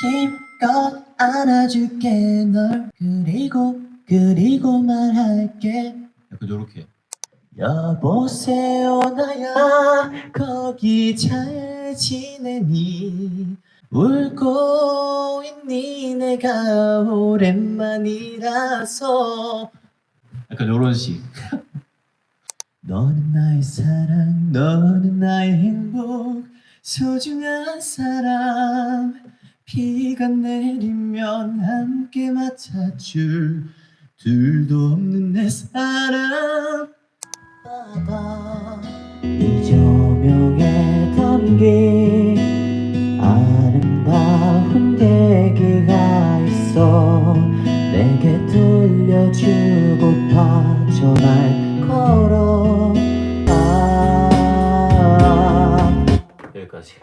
힘껏 안아줄게 널. 그리고 그리고 말할게. 약간 요렇게. 여보세요 나야 거기 잘 지내니. 울고 있니? 내가 오랜만이라서. 약간 요런 식. 너는 나의 사랑 너는 나의 행복 소중한 사람 비가 내리면 함께 맞아줄 둘도 없는 내 사랑. 바다 이 조명에 담긴 아름다운 얘기가 있어. 내게 들려주고파 전화를 걸어. 아. 여기까지.